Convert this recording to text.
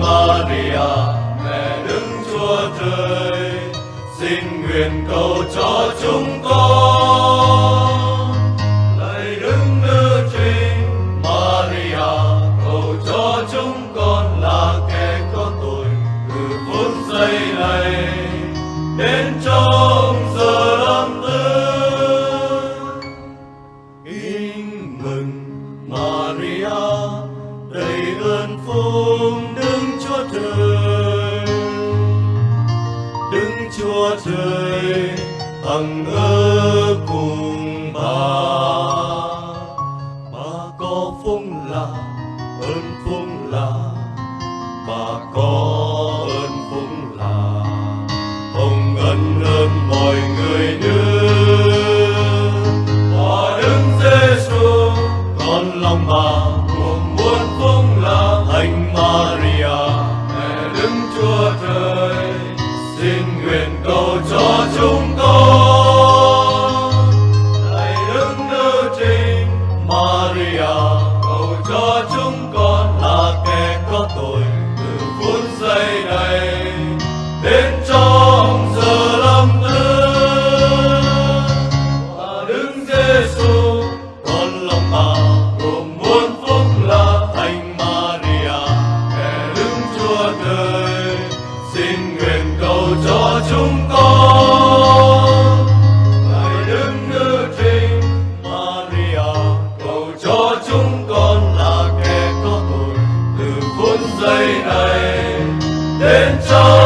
Maria, mẹ đứng Chúa Trời, xin nguyện cầu cho chúng con. Lạy đứng Nữ Trinh Maria, cầu cho chúng con là kẻ có tội từ phút giây này đến trong giờ lâm tử. Kính mừng Maria, đầy ơn phúc Chúa Trời hằng ở cùng bà. Bà có phúc là ơn nguyện cầu cho chúng con. Hãy đứng ngự trên Maria, cầu cho chúng con là kẻ có tội từ phút giây này. Đến trong giờ lâm tử và đứng Giêsu con lòng bà cùng muôn phúc là thành Maria, kẻ đứng chúa trời xin nguyện cầu cho cho chúng con. Ngài đứng nữ trinh Maria, cầu cho chúng con là kẻ có tội từ phút giây này đến trong